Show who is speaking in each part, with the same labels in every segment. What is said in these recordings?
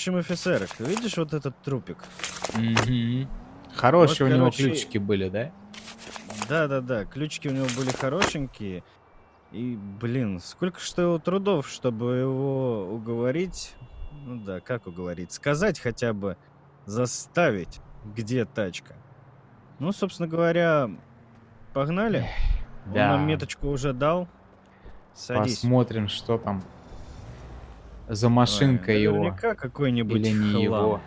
Speaker 1: общем, офицер, видишь вот этот трупик?
Speaker 2: Угу. Хорошие
Speaker 1: Вот,
Speaker 2: у него
Speaker 1: короче,
Speaker 2: ключики были, да?
Speaker 1: Да-да-да, ключики у него были хорошенькие. И, блин, сколько что его трудов, чтобы его уговорить. Ну да, как уговорить? Сказать хотя бы, заставить, где тачка. Ну, собственно говоря, погнали. Он
Speaker 2: да.
Speaker 1: нам меточку уже дал. Садись.
Speaker 2: Посмотрим, что там за машинка
Speaker 1: Ой,
Speaker 2: его.
Speaker 1: Какой-нибудь
Speaker 2: Или не
Speaker 1: хлам.
Speaker 2: его.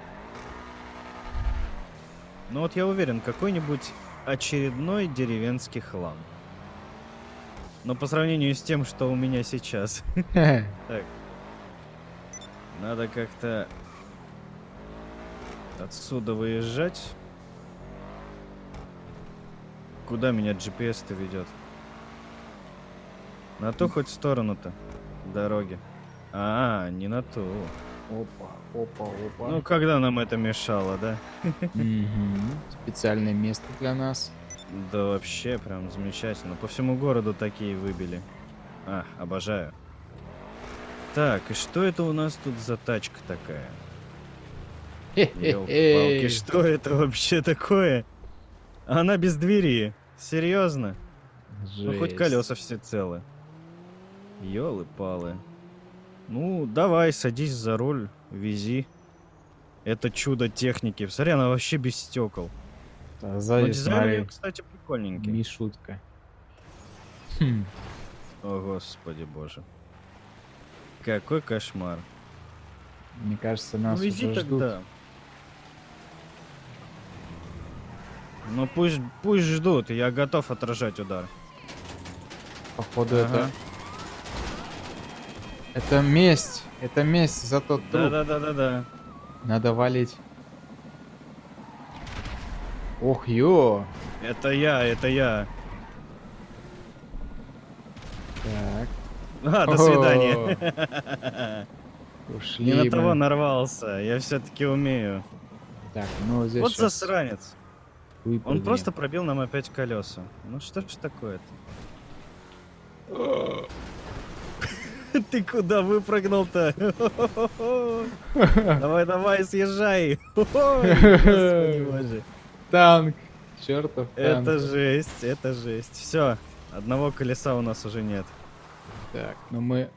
Speaker 1: Ну вот я уверен, какой-нибудь очередной деревенский хлам. Но по сравнению с тем, что у меня сейчас. Так. Надо как-то отсюда выезжать. Куда меня GPS-то ведет? На ту хоть сторону-то дороги. А, не на ту.
Speaker 2: Опа, опа, опа.
Speaker 1: Ну, когда нам это мешало, да?
Speaker 2: Специальное место для нас.
Speaker 1: Да вообще, прям замечательно. По всему городу такие выбили. А, обожаю. Так, и что это у нас тут за тачка такая? Ёлки-палки,
Speaker 2: Хе-хе-хе.
Speaker 1: что это вообще такое? Она без двери. Серьезно? Ну хоть
Speaker 2: Жесть.
Speaker 1: колеса все целы. Ёлы-палы. Ну, давай, садись за руль, вези. Это чудо техники. Смотри, она вообще без стекол.
Speaker 2: А
Speaker 1: Но
Speaker 2: Сзади,
Speaker 1: дизайн у неё,
Speaker 2: смотри,
Speaker 1: кстати, прикольненький.
Speaker 2: Мишутка. Хм.
Speaker 1: О, господи боже. Какой кошмар.
Speaker 2: Мне кажется, нас
Speaker 1: ну иди
Speaker 2: уже ждут.
Speaker 1: тогда. Ну пусть, пусть ждут, я готов отражать удар.
Speaker 2: Походу
Speaker 1: Ага.
Speaker 2: это... Это месть. Это месть за тот труп.
Speaker 1: Да-да-да-да-да.
Speaker 2: Надо валить. Ох, ё.
Speaker 1: Это я, это я.
Speaker 2: Так.
Speaker 1: А, до свидания.
Speaker 2: Ушли
Speaker 1: Не на того нарвался, я все-таки умею.
Speaker 2: Так, ну здесь
Speaker 1: Вот
Speaker 2: щас
Speaker 1: засранец. Он
Speaker 2: выпрыгнем.
Speaker 1: просто пробил нам опять колеса. Ну что ж такое-то? Ты куда выпрыгнул-то? Давай, давай, съезжай.
Speaker 2: Танк. Чертов.
Speaker 1: Это жесть, это жесть. Все, одного колеса у нас уже нет.
Speaker 2: Так, ну мы...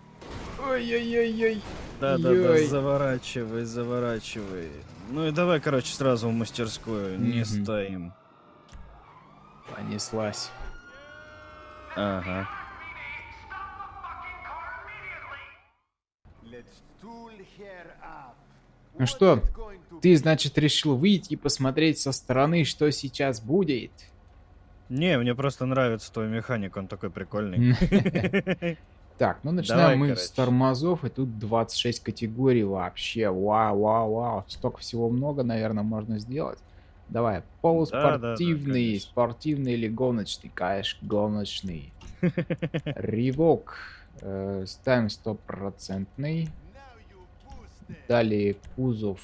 Speaker 2: Ой-ой-ой-ой.
Speaker 1: Да-да-да, заворачивай, заворачивай. Ну и давай, короче, сразу в мастерскую, не стоим.
Speaker 2: Понеслась.
Speaker 1: Ага.
Speaker 2: Ну что, ты, значит, решил выйти и посмотреть со стороны, что сейчас будет?
Speaker 1: Не, мне просто нравится твой механик, он такой прикольный.
Speaker 2: Так, ну начинаем
Speaker 1: Давай,
Speaker 2: мы
Speaker 1: короче.
Speaker 2: с тормозов, и тут 26 категорий вообще. Вау, вау, вау. Столько всего много, наверное, можно сделать. Давай, полуспортивный, спортивный или гоночный, конечно, гоночный. Ревок. Э, ставим стопроцентный. Далее кузов.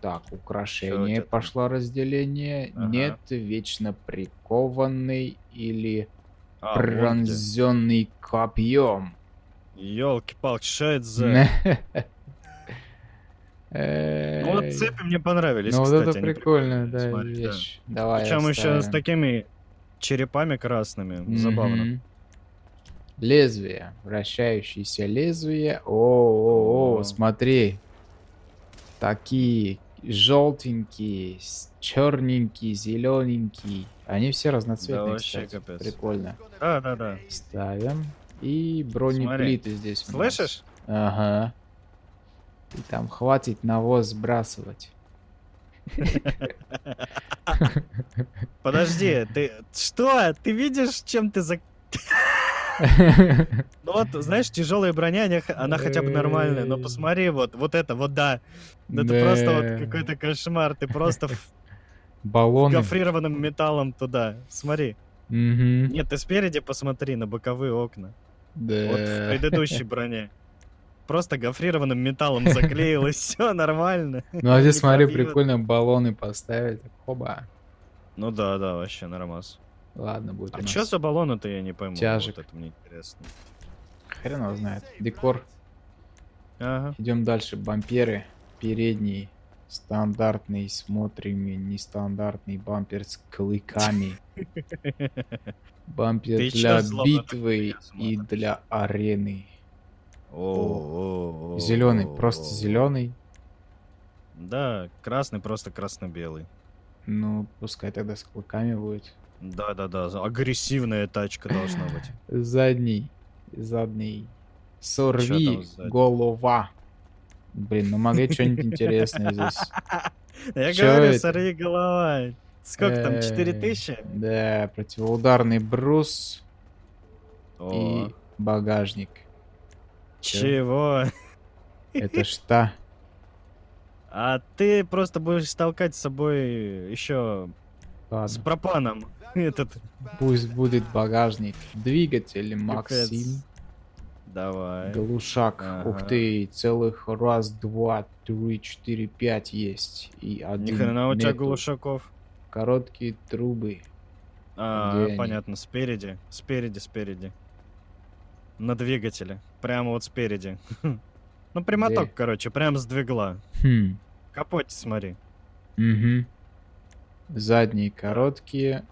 Speaker 2: Так, украшение пошло разделение.
Speaker 1: Ага.
Speaker 2: Нет, вечно прикованный или
Speaker 1: А, вот
Speaker 2: пронзенный копьем.
Speaker 1: Ёлки-палки, что это за... Ну вот
Speaker 2: Эй.
Speaker 1: цепи мне понравились,
Speaker 2: Ну вот
Speaker 1: кстати.
Speaker 2: это
Speaker 1: они
Speaker 2: прикольная, да, вещь. Давай
Speaker 1: Причем еще с такими черепами красными. Забавно.
Speaker 2: Лезвие. Вращающееся лезвие. О, о, о,
Speaker 1: О.
Speaker 2: смотри. Такие желтенькие, черненькие, зелененькие. Они все разноцветные,
Speaker 1: вообще
Speaker 2: кстати.
Speaker 1: капец.
Speaker 2: Прикольно.
Speaker 1: Да, да, да.
Speaker 2: Ставим. И бронеплиты здесь у нас.
Speaker 1: Слышишь?
Speaker 2: Ага. И там хватит навоз сбрасывать.
Speaker 1: Подожди, ты что? Ты видишь, чем ты за... Ну вот, знаешь, тяжелая броня, она, хотя бы нормальная, но посмотри, вот, вот это, вот да. Ну Это
Speaker 2: Да.
Speaker 1: просто вот какой-то кошмар, ты просто
Speaker 2: Баллоны.
Speaker 1: гофрированным металлом туда. Смотри. Нет, ты спереди посмотри на боковые окна. Вот в
Speaker 2: Да.
Speaker 1: предыдущей броне. Просто гофрированным металлом заклеилось, все нормально.
Speaker 2: Ну а здесь смотри, прикольно баллоны поставить. Хоба.
Speaker 1: Ну да, да, вообще нормас.
Speaker 2: Ладно, будет
Speaker 1: А что за баллоны-то, я не пойму.
Speaker 2: Тяжек.
Speaker 1: Вот это мне интересно.
Speaker 2: Хрен его знает. Декор.
Speaker 1: Ага.
Speaker 2: Идем дальше. Бамперы. Передний стандартный, смотрим нестандартный бампер с клыками. Бампер для битвы и для арены.
Speaker 1: О,
Speaker 2: Зеленый, просто зеленый.
Speaker 1: Да, красный, просто красно-белый.
Speaker 2: Ну, пускай тогда с клыками будет.
Speaker 1: Да-да-да, агрессивная тачка должна быть.
Speaker 2: Задний. Задний. Сорви голова. Блин, ну могли что-нибудь интересное здесь.
Speaker 1: Я говорю, сорви голова. Сколько там,
Speaker 2: Э,
Speaker 1: 4000?
Speaker 2: Да, противоударный брус и багажник.
Speaker 1: чего?
Speaker 2: Это что?
Speaker 1: А ты просто будешь толкать с собой еще с
Speaker 2: Ладно,
Speaker 1: пропаном. Этот.
Speaker 2: пусть будет багажник. Двигатель Максим.
Speaker 1: Давай.
Speaker 2: Глушак. Ух
Speaker 1: Ага.
Speaker 2: ты, целых раз, два, три, четыре, пять есть. И
Speaker 1: Ни
Speaker 2: один
Speaker 1: хрена у тебя
Speaker 2: нету.
Speaker 1: глушаков.
Speaker 2: Короткие трубы.
Speaker 1: А,
Speaker 2: Где они?
Speaker 1: понятно, спереди. Спереди, спереди. На двигателе. Прямо вот спереди. Ну, прямоток,
Speaker 2: Где?
Speaker 1: короче, прям с двигла.
Speaker 2: Хм.
Speaker 1: Капоте смотри.
Speaker 2: Угу. Задние короткие.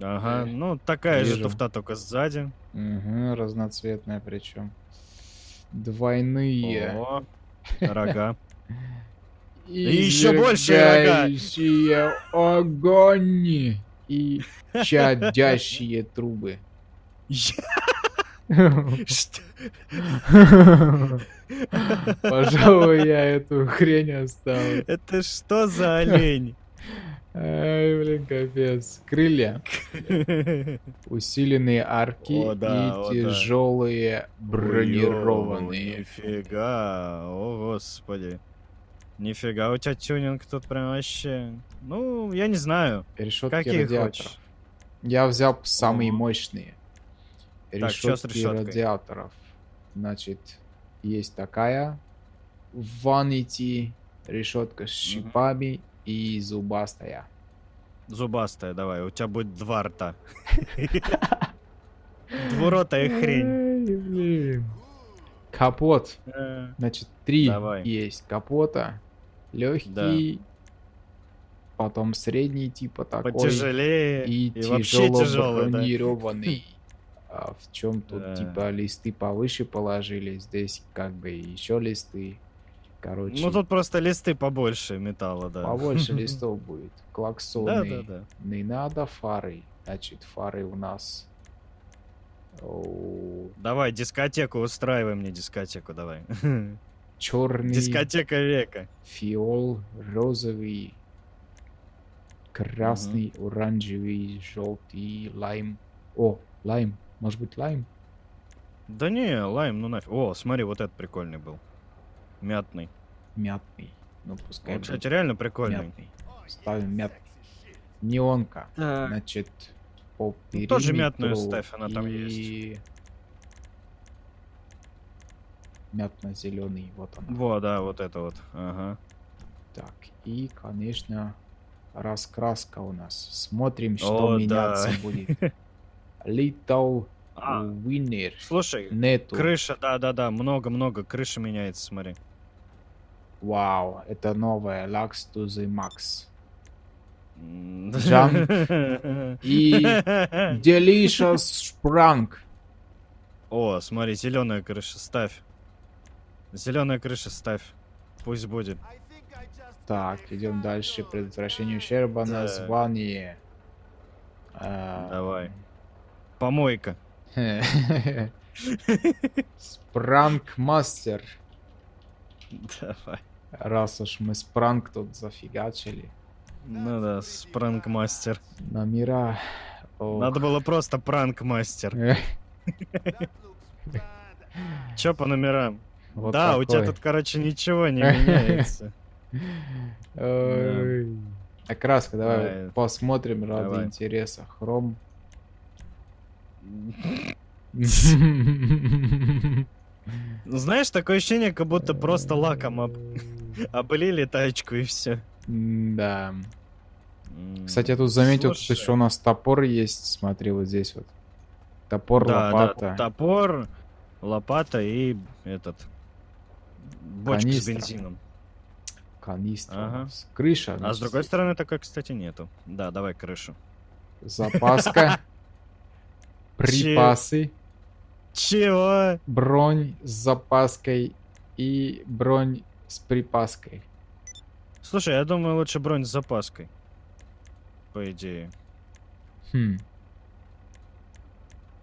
Speaker 1: Ага,
Speaker 2: Э,
Speaker 1: ну такая же
Speaker 2: вижу.
Speaker 1: туфта, только сзади.
Speaker 2: Угу, разноцветная причем. Двойные.
Speaker 1: О, рога.
Speaker 2: И
Speaker 1: еще больше рога.
Speaker 2: огонь. И чадящие трубы.
Speaker 1: Что?
Speaker 2: Пожалуй, я эту хрень оставлю.
Speaker 1: Это что за олень?
Speaker 2: Ай, блин, капец. Крылья. Усиленные арки
Speaker 1: О, да,
Speaker 2: и
Speaker 1: о,
Speaker 2: тяжелые бронированные.
Speaker 1: Нифига, о господи. Нифига, у тебя тюнинг тут прям вообще... Ну, я не знаю.
Speaker 2: Решетки
Speaker 1: Какие
Speaker 2: радиаторов.
Speaker 1: хочешь?
Speaker 2: Я взял самые
Speaker 1: О.
Speaker 2: мощные.
Speaker 1: Так,
Speaker 2: Решетки
Speaker 1: решёткой?
Speaker 2: радиаторов. Значит, есть такая. Vanity. Решетка с шипами и зубастая.
Speaker 1: Зубастая, давай, у тебя будет два рта. Двуротая хрень.
Speaker 2: Капот.
Speaker 1: Э,
Speaker 2: Значит, три есть капота. Легкий. Потом средний типа такой.
Speaker 1: Потяжелее
Speaker 2: И,
Speaker 1: и
Speaker 2: тяжело бронированный. А в чем тут
Speaker 1: Да.
Speaker 2: типа листы повыше положили, здесь как бы еще листы. Короче,
Speaker 1: Ну тут просто листы побольше металла, да.
Speaker 2: побольше листов будет.
Speaker 1: Да,
Speaker 2: Клаксоны.
Speaker 1: да, да.
Speaker 2: Не надо фары. Значит, фары у нас.
Speaker 1: Давай, дискотеку устраивай мне дискотеку, давай.
Speaker 2: Черный,
Speaker 1: Дискотека века.
Speaker 2: фиол, розовый, красный, оранжевый, желтый, лайм. О, лайм. Может быть лайм?
Speaker 1: Да не, лайм, ну нафиг. О, смотри, вот этот прикольный был. Мятный.
Speaker 2: Мятный. Ну, пускай
Speaker 1: Он,
Speaker 2: будет
Speaker 1: кстати, реально прикольный.
Speaker 2: мятный. Ставим мятный. Неонка.
Speaker 1: Так.
Speaker 2: Значит, по
Speaker 1: Ну, тоже мятную
Speaker 2: периметру
Speaker 1: ставь, она там
Speaker 2: и Мятно-зеленый, вот он.
Speaker 1: Во, да, вот это вот. Ага.
Speaker 2: Так, и, конечно, раскраска у нас. Смотрим, что
Speaker 1: О, да.
Speaker 2: меняться будет. Little
Speaker 1: А,
Speaker 2: Winner.
Speaker 1: слушай,
Speaker 2: Нету.
Speaker 1: крыша, да-да-да, много-много, крыша меняется, смотри.
Speaker 2: Вау, это новая Lux to the Max.
Speaker 1: М,
Speaker 2: И Delicious Sprung.
Speaker 1: О, смотри, зеленая крыша, ставь. Зеленая крыша ставь. Пусть будет.
Speaker 2: Так, идем дальше. Предотвращение ущерба.
Speaker 1: Так.
Speaker 2: Название. А,
Speaker 1: Давай. Помойка.
Speaker 2: Спранк Мастер.
Speaker 1: Давай.
Speaker 2: Раз уж мы спранк тут зафигачили.
Speaker 1: Ну да, спранк-мастер.
Speaker 2: Номера. Ох.
Speaker 1: Надо было просто пранк-мастер. Чё по номерам?
Speaker 2: вот
Speaker 1: да, у тебя
Speaker 2: такой.
Speaker 1: тут, короче, ничего не меняется.
Speaker 2: Ой. Окраска, давай посмотрим ради интереса. Хром.
Speaker 1: Ну, знаешь, такое ощущение, как будто просто лаком об- облили тачку и все.
Speaker 2: Да. Кстати, я тут заметил, тут еще у нас топор есть. Смотри, вот здесь вот. Топор,
Speaker 1: да,
Speaker 2: лопата.
Speaker 1: да, топор, лопата и этот бочка
Speaker 2: Канистра.
Speaker 1: с бензином.
Speaker 2: Канистра.
Speaker 1: Ага.
Speaker 2: Крыша.
Speaker 1: А с другой стороны такой, кстати, нету. Да, давай крышу.
Speaker 2: Запаска. Припасы.
Speaker 1: Чего?
Speaker 2: Бронь с запаской и бронь с припаской.
Speaker 1: Слушай, я думаю, лучше бронь с запаской. По идее.
Speaker 2: Хм.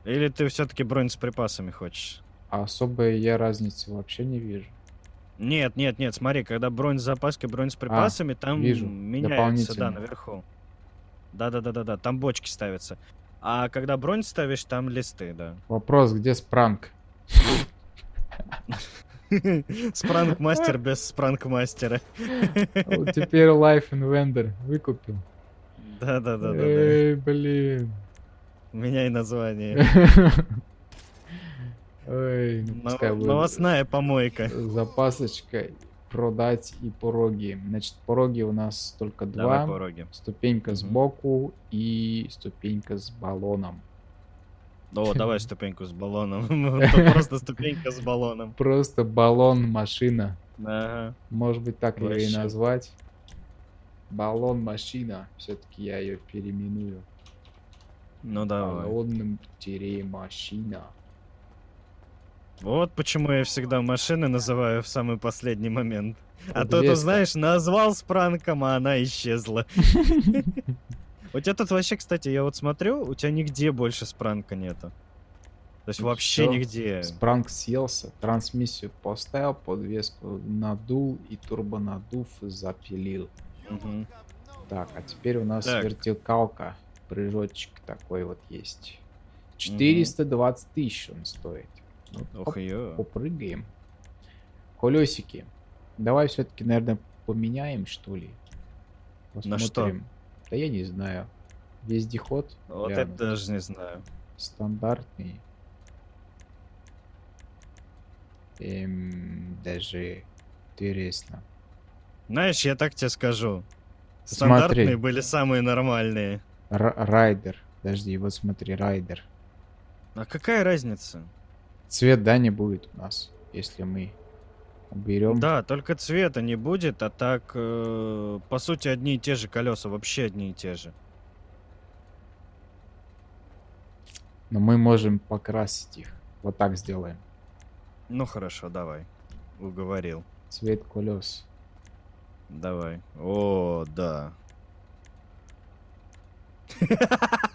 Speaker 1: Или ты все-таки бронь с припасами хочешь?
Speaker 2: А особой я разницы вообще не вижу.
Speaker 1: Нет, нет, нет, смотри, когда бронь с запаской, бронь с припасами, там
Speaker 2: А, вижу,
Speaker 1: меняется, да, наверху. Да-да-да-да-да, там бочки ставятся. А когда бронь ставишь, там листы, да.
Speaker 2: Вопрос, где спранк?
Speaker 1: Спранк-мастер без спранк-мастера.
Speaker 2: Вот теперь Life Invander выкупил.
Speaker 1: Да-да-да-да.
Speaker 2: Эй, блин.
Speaker 1: Меняй название.
Speaker 2: Ой, ну
Speaker 1: Нов- Новостная помойка.
Speaker 2: запасочка, продать и пороги. Значит, пороги у нас только
Speaker 1: Давай
Speaker 2: два.
Speaker 1: пороги.
Speaker 2: Ступенька сбоку и ступенька с баллоном.
Speaker 1: О, давай ступеньку с баллоном. Просто ступенька с баллоном.
Speaker 2: Просто баллон машина.
Speaker 1: Ага.
Speaker 2: Может быть, так ее и назвать. Баллон машина. Все-таки я ее переименую.
Speaker 1: Ну давай.
Speaker 2: Баллонным тире машина.
Speaker 1: Вот почему я всегда машины называю в самый последний момент. А то ты знаешь, назвал с пранком, а она исчезла. У тебя тут вообще, кстати, я вот смотрю, у тебя нигде больше спранка нету. То есть
Speaker 2: Ну
Speaker 1: вообще нигде.
Speaker 2: Спранк съелся, трансмиссию поставил, подвеску надул и турбонадув запилил.
Speaker 1: Мгм.
Speaker 2: Так, а теперь у нас вертикалка. Прыжочек такой вот есть. 420 тысяч он стоит.
Speaker 1: Ох ее.
Speaker 2: попрыгаем. Колесики. Давай все-таки, наверное, поменяем, что ли?
Speaker 1: На что?
Speaker 2: Посмотрим. Да я не знаю. Вездеход.
Speaker 1: Вот
Speaker 2: глянуть.
Speaker 1: это даже не знаю.
Speaker 2: Стандартный. Эм, даже интересно.
Speaker 1: Знаешь, я так тебе скажу.
Speaker 2: Смотри.
Speaker 1: Стандартные были самые нормальные.
Speaker 2: Р- райдер. Подожди, вот смотри, райдер.
Speaker 1: А какая разница?
Speaker 2: Цвет, да, не будет у нас, если мы уберем.
Speaker 1: Да, только цвета не будет, а так, э, по сути, одни и те же колеса, вообще одни и те же.
Speaker 2: Но мы можем покрасить их. Вот так сделаем.
Speaker 1: Ну хорошо, давай. Уговорил.
Speaker 2: Цвет колес.
Speaker 1: Давай. О, да.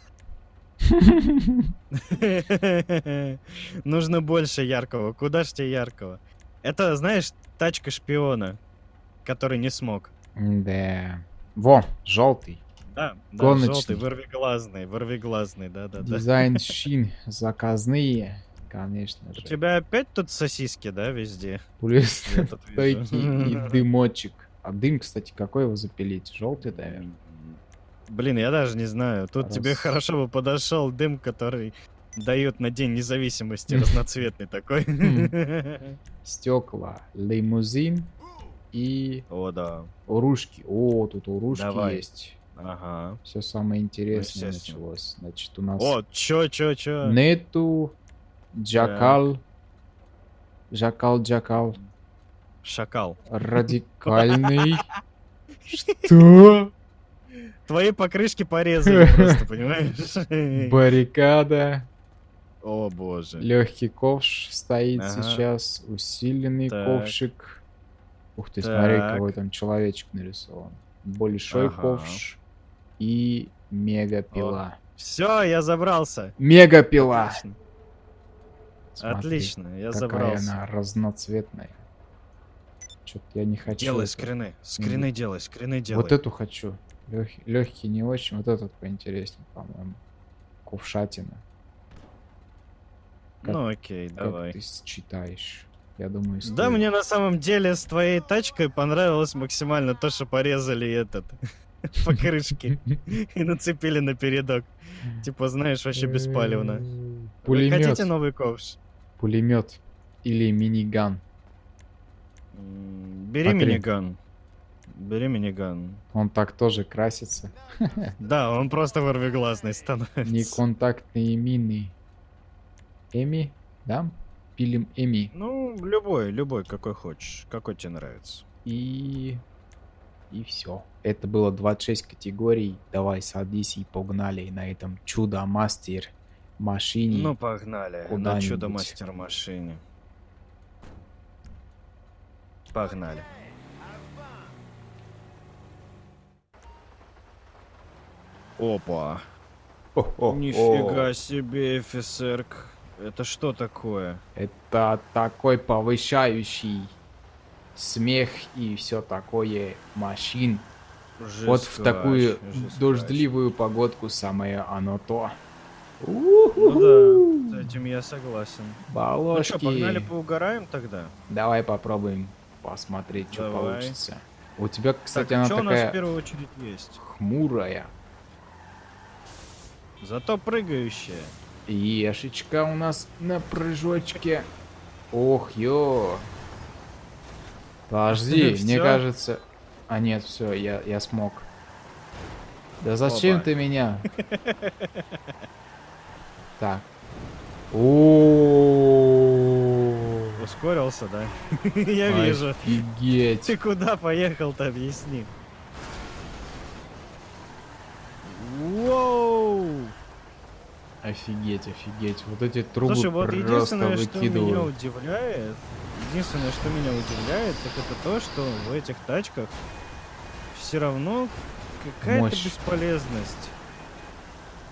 Speaker 1: Нужно больше яркого. Куда ж тебе яркого? Это, знаешь, тачка шпиона, который не смог.
Speaker 2: Да. Во, желтый.
Speaker 1: Да, да,
Speaker 2: Гоночный.
Speaker 1: желтый, вырвиглазный, вырвиглазный, да-да-да.
Speaker 2: Дизайн шин заказные, конечно
Speaker 1: У
Speaker 2: же.
Speaker 1: тебя опять тут сосиски, да, везде? Вижу.
Speaker 2: стойки и дымочек. А дым, кстати, какой его запилить? Желтый, наверное.
Speaker 1: Блин, я даже не знаю. Тут тебе
Speaker 2: Раз.
Speaker 1: хорошо бы подошел дым, который дает на День независимости, разноцветный такой.
Speaker 2: Стекла, лимузин и
Speaker 1: О, да.
Speaker 2: урушки. О, тут урушки
Speaker 1: Давай.
Speaker 2: есть.
Speaker 1: Ага.
Speaker 2: Все самое интересное началось. Значит, у нас
Speaker 1: О, чё, чё, чё?
Speaker 2: нету джакал, джакал, джакал,
Speaker 1: Шакал.
Speaker 2: радикальный. Что?
Speaker 1: Твои покрышки порезали просто, понимаешь?
Speaker 2: Баррикада.
Speaker 1: О, боже.
Speaker 2: Легкий ковш стоит
Speaker 1: Ага.
Speaker 2: сейчас. Усиленный
Speaker 1: Так.
Speaker 2: ковшик. Ух ты, смотри,
Speaker 1: Так.
Speaker 2: какой там человечек нарисован. Большой
Speaker 1: Ага.
Speaker 2: ковш и мегапила.
Speaker 1: Все, я забрался.
Speaker 2: Мегапила!
Speaker 1: Отлично.
Speaker 2: Смотри,
Speaker 1: Отлично, я
Speaker 2: какая
Speaker 1: забрался.
Speaker 2: она разноцветная. Что-то я не хочу.
Speaker 1: Делай
Speaker 2: эту.
Speaker 1: скрины. Скрины делай, скрины делай.
Speaker 2: Вот эту хочу. Легкий не очень. Вот этот поинтереснее, по-моему. Ковшатина. как-
Speaker 1: Ну окей,
Speaker 2: Как
Speaker 1: давай.
Speaker 2: ты считаешь? Я думаю,
Speaker 1: Да,
Speaker 2: стоит.
Speaker 1: мне на самом деле с твоей тачкой понравилось максимально то, что порезали этот покрышки и нацепили на передок. Типа, знаешь, вообще беспалевно. Вы
Speaker 2: Пулемет.
Speaker 1: Хотите новый ковш?
Speaker 2: Пулемет. Или миниган.
Speaker 1: Бери миниган. Бери миниган.
Speaker 2: Он так тоже красится.
Speaker 1: Да, он просто ворвиглазный становится.
Speaker 2: Неконтактные мины. Эми? Да? Пилим Эми.
Speaker 1: Ну, любой, любой, какой хочешь. Какой тебе нравится.
Speaker 2: И И все. Это было 26 категорий. Давай садись и погнали на этом чудо-мастер машине.
Speaker 1: Ну, погнали. На чудо-мастер машине. Погнали. Опа. Нифига себе, офицерк. Это что такое?
Speaker 2: Это такой повышающий смех и все такое машин. Вот в
Speaker 1: Жесткач,
Speaker 2: такую
Speaker 1: жесткач.
Speaker 2: дождливую погодку самое оно то.
Speaker 1: Ну да, с этим я согласен. Ну
Speaker 2: Балошки.
Speaker 1: что, погнали поугараем тогда?
Speaker 2: Давай попробуем посмотреть, что
Speaker 1: Давай.
Speaker 2: получится. У тебя, кстати,
Speaker 1: так,
Speaker 2: она
Speaker 1: что у нас в
Speaker 2: такая
Speaker 1: первую очередь есть?
Speaker 2: хмурая.
Speaker 1: Зато прыгающая.
Speaker 2: Ешечка у нас на прыжочке. Ох, ё. Подожди, мне
Speaker 1: Всё?
Speaker 2: кажется... А нет, все, я, я смог. Да зачем
Speaker 1: Опа.
Speaker 2: ты меня? Так.
Speaker 1: Ускорился, да? Я вижу.
Speaker 2: Офигеть.
Speaker 1: Ты куда поехал-то, объясни.
Speaker 2: Офигеть, офигеть. Вот эти трубы
Speaker 1: Слушай, вот
Speaker 2: просто
Speaker 1: единственное, что меня
Speaker 2: выкидывают.
Speaker 1: удивляет, единственное, что меня удивляет, так это то, что в этих тачках все равно какая-то бесполезность.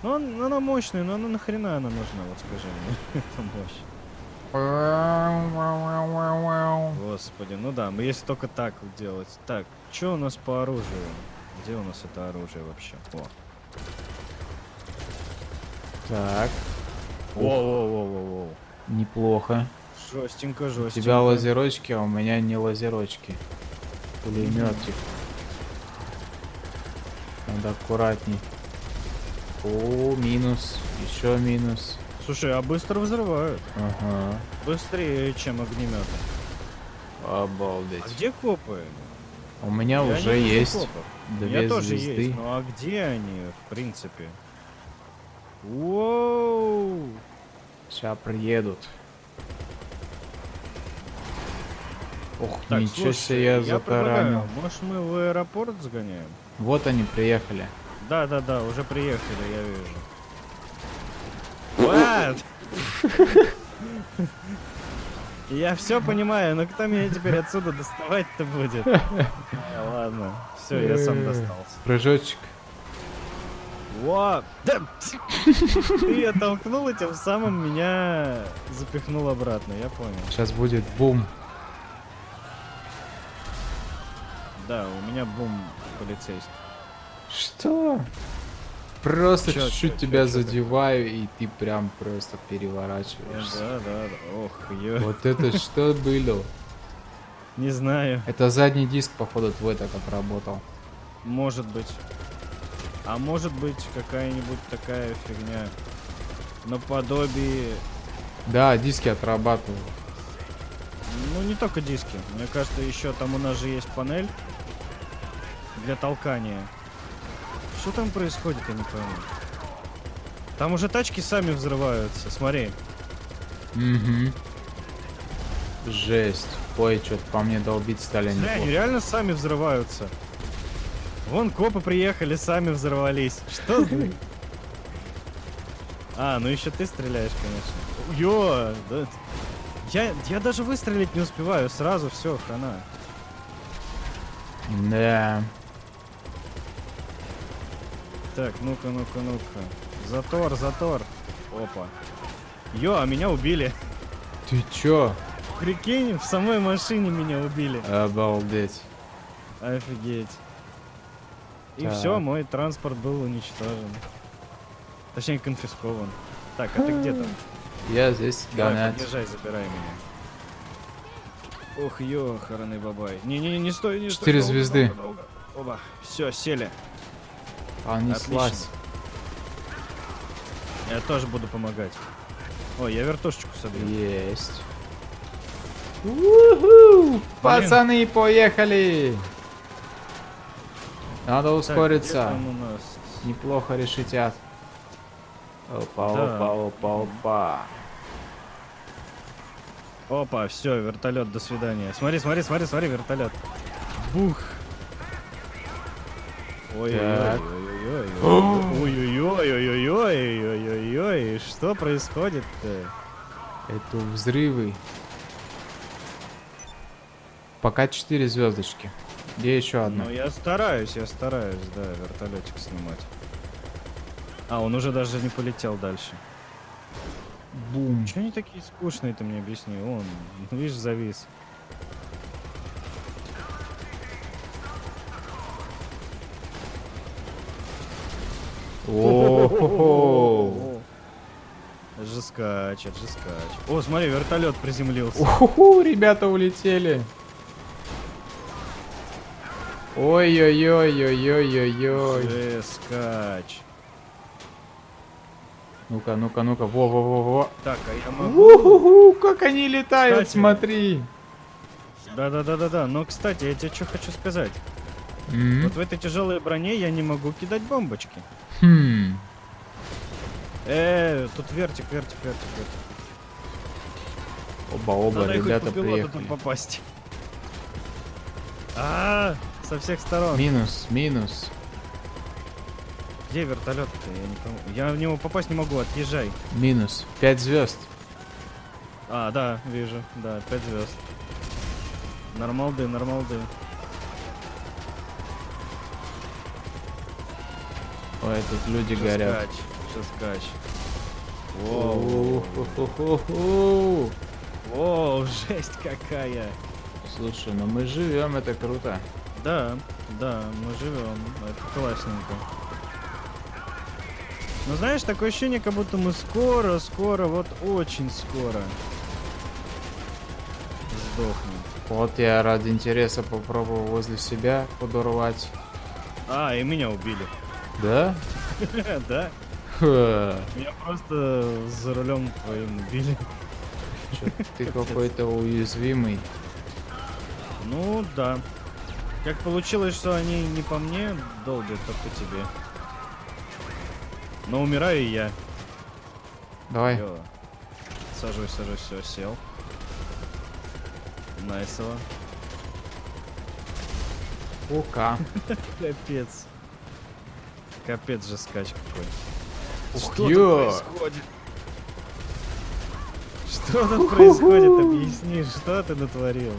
Speaker 1: Ну, он- она мощная, но она нахрена она нужна, вот скажи мне. Это мощь. Господи, ну да, мы если только так делать. Так, что у нас по оружию? Где у нас это оружие вообще? О.
Speaker 2: Так,
Speaker 1: Воу-воу-воу-воу.
Speaker 2: неплохо.
Speaker 1: Жестенько,
Speaker 2: У
Speaker 1: жестенько.
Speaker 2: тебя лазерочки, а у меня не лазерочки. Пулеметик. Надо аккуратней. О, минус. Еще минус.
Speaker 1: Слушай, а быстро взрывают.
Speaker 2: Ага.
Speaker 1: Быстрее, чем огнеметы.
Speaker 2: Обалдеть.
Speaker 1: А где копы?
Speaker 2: У меня
Speaker 1: Я
Speaker 2: уже есть
Speaker 1: копов. У
Speaker 2: две
Speaker 1: меня тоже
Speaker 2: звезды.
Speaker 1: есть, ну а где они, в принципе? Воу!
Speaker 2: Сейчас приедут. Ох,
Speaker 1: Так,
Speaker 2: ничего
Speaker 1: слушай,
Speaker 2: себе я
Speaker 1: предлагаю,
Speaker 2: затаранил.
Speaker 1: может мы в аэропорт сгоняем?
Speaker 2: Вот они приехали.
Speaker 1: Да-да-да, уже приехали, я вижу. What? Я все понимаю, но кто меня теперь отсюда доставать-то будет? Ладно, все, я сам достался.
Speaker 2: Прыжочек.
Speaker 1: Во! Да! Ты оттолкнул и тем самым меня запихнул обратно, я понял.
Speaker 2: Сейчас будет бум.
Speaker 1: Да, у меня бум полицейский.
Speaker 2: Что? Просто чуть-чуть тебя
Speaker 1: чё,
Speaker 2: задеваю, и ты прям просто переворачиваешься.
Speaker 1: Да, да, да. Ох, ё.
Speaker 2: Вот это что было?
Speaker 1: Не знаю,
Speaker 2: Это задний диск, походу, твой так отработал.
Speaker 1: может быть. А может быть какая-нибудь такая фигня наподобие...
Speaker 2: Да, диски отрабатывают.
Speaker 1: Ну, не только диски. Мне кажется, еще там у нас же есть панель для толкания. Что там происходит, я не пойму. Там уже тачки сами взрываются, смотри.
Speaker 2: Угу. Жесть. Ой, что-то по мне долбить стали
Speaker 1: Смотри, они реально сами взрываются. Вон копы приехали, сами взорвались. Что за... А, ну еще ты стреляешь, конечно. Ё, да... Я, я даже выстрелить не успеваю, сразу все, хана.
Speaker 2: Да.
Speaker 1: Так, ну-ка, ну-ка, ну-ка. Затор, затор. Опа. Ё, а меня убили.
Speaker 2: Ты чё?
Speaker 1: Прикинь, в самой машине меня убили.
Speaker 2: Обалдеть.
Speaker 1: Офигеть. И
Speaker 2: Так.
Speaker 1: все, мой транспорт был уничтожен. Точнее, конфискован. Так, а ты где там?
Speaker 2: Я здесь гонять.
Speaker 1: подъезжай, забирай меня. Ох, ё, хороны бабай. Не-не-не, не стой, не стой.
Speaker 2: Четыре звезды.
Speaker 1: долго, долго. Оба, все, сели.
Speaker 2: Понеслась.
Speaker 1: Я тоже буду помогать. Ой, я вертушечку собью.
Speaker 2: Есть. Пацаны, поехали! Надо ускориться. Неплохо решитят. Опа,
Speaker 1: Да.
Speaker 2: опа, опа, опа.
Speaker 1: Опа, все, вертолет, до свидания. Смотри, смотри, смотри, смотри, вертолет. Бух. Ой-ой-ой-ой-ой-ой-ой-ой-ой-ой-ой-ой, что происходит-то?
Speaker 2: Это взрывы. Пока 4 звездочки. Где еще одна?
Speaker 1: Ну, я стараюсь, я стараюсь, да, вертолетик снимать. А, он уже даже не полетел дальше.
Speaker 2: Бум.
Speaker 1: Чего они такие скучные, ты мне объясни? Он, ну, видишь, завис.
Speaker 2: О-хо-хо.
Speaker 1: Жескач, жескач. О, смотри, вертолет приземлился.
Speaker 2: Уху, ребята улетели. Ой-ой-ой-ой-ой-ой-ой.
Speaker 1: Жескач.
Speaker 2: Ну-ка, ну-ка, ну-ка. Во-во-во-во.
Speaker 1: Так, а я могу...
Speaker 2: Уху, как они летают,
Speaker 1: Кстати.
Speaker 2: смотри.
Speaker 1: Да-да-да-да-да. Но, кстати, я тебе что хочу сказать.
Speaker 2: М?
Speaker 1: Вот в этой тяжелой броне я не могу кидать бомбочки.
Speaker 2: Хм.
Speaker 1: Э, тут вертик, вертик, вертик, вертик.
Speaker 2: Оба-оба, ребята приехали.
Speaker 1: попасть. А, со всех сторон.
Speaker 2: Минус, минус.
Speaker 1: Где вертолет-то? Я не. Я в него попасть не могу, отъезжай.
Speaker 2: Минус. 5 звезд.
Speaker 1: А, да, вижу. Да, 5 звезд. Нормалды, нормалды.
Speaker 2: Ой, тут люди горят.
Speaker 1: Шескач. Воу. Воу, жесть какая.
Speaker 2: Слушай, ну мы живем, это круто.
Speaker 1: Да, да, мы живем. Это классненько. Но знаешь, такое ощущение, как будто мы скоро, скоро, вот очень скоро сдохнем.
Speaker 2: Вот я ради интереса попробовал возле себя подорвать.
Speaker 1: А, и меня убили.
Speaker 2: Да?
Speaker 1: Да? Меня просто за рулем твоим убили.
Speaker 2: ты какой-то уязвимый.
Speaker 1: Ну да. Как получилось, что они не по мне долбят, а по тебе. Но умираю и я.
Speaker 2: Давай.
Speaker 1: Йо. Сажусь, сажусь, все, сел. Найсово.
Speaker 2: Ука.
Speaker 1: Капец. Капец же скач какой.
Speaker 2: Ух,
Speaker 1: Что тут
Speaker 2: ё.
Speaker 1: происходит? Что тут происходит? Объясни, что ты натворил?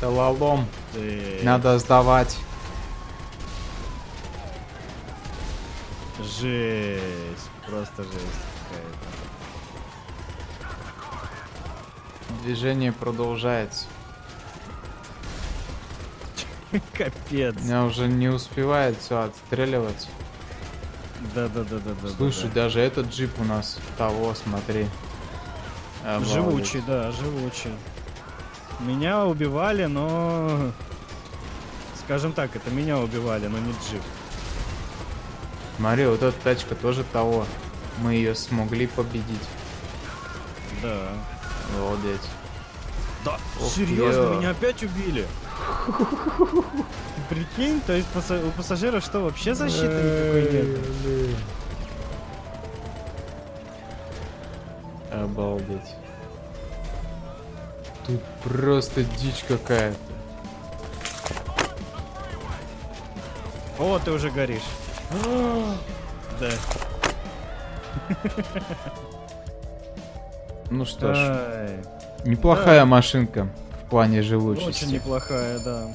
Speaker 2: Это лолом.
Speaker 1: Ты...
Speaker 2: Надо сдавать.
Speaker 1: Жесть. Просто жесть
Speaker 2: Движение продолжается.
Speaker 1: какая-то. Капец.
Speaker 2: Меня уже не успевает все отстреливать.
Speaker 1: Да-да-да-да-да.
Speaker 2: Слушай, даже этот джип у нас того, смотри. Обалдеть.
Speaker 1: Живучий, да, живучий. Меня убивали, но... Скажем так, это меня убивали, но не джип.
Speaker 2: Смотри, вот эта тачка тоже того. Мы ее смогли победить.
Speaker 1: Да.
Speaker 2: Обалдеть.
Speaker 1: Да,
Speaker 2: Ох,
Speaker 1: серьезно,
Speaker 2: я.
Speaker 1: меня опять убили. Прикинь, то есть у пассажира что, вообще защиты никакой нет?
Speaker 2: Обалдеть. Тут просто дичь какая-то.
Speaker 1: О, ты уже горишь. Да.
Speaker 2: Ну что ж, неплохая машинка в плане живучести.
Speaker 1: Очень неплохая, да.